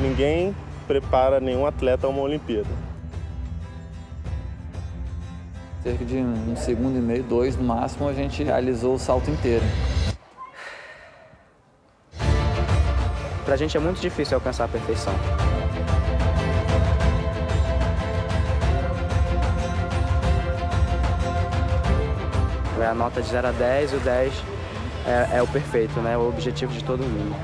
Ninguém prepara nenhum atleta a uma Olimpíada. Cerca de um segundo e meio, dois no máximo, a gente realizou o salto inteiro. Pra gente é muito difícil alcançar a perfeição. É a nota de 0 a 10 e o 10 é, é o perfeito, né? o objetivo de todo mundo.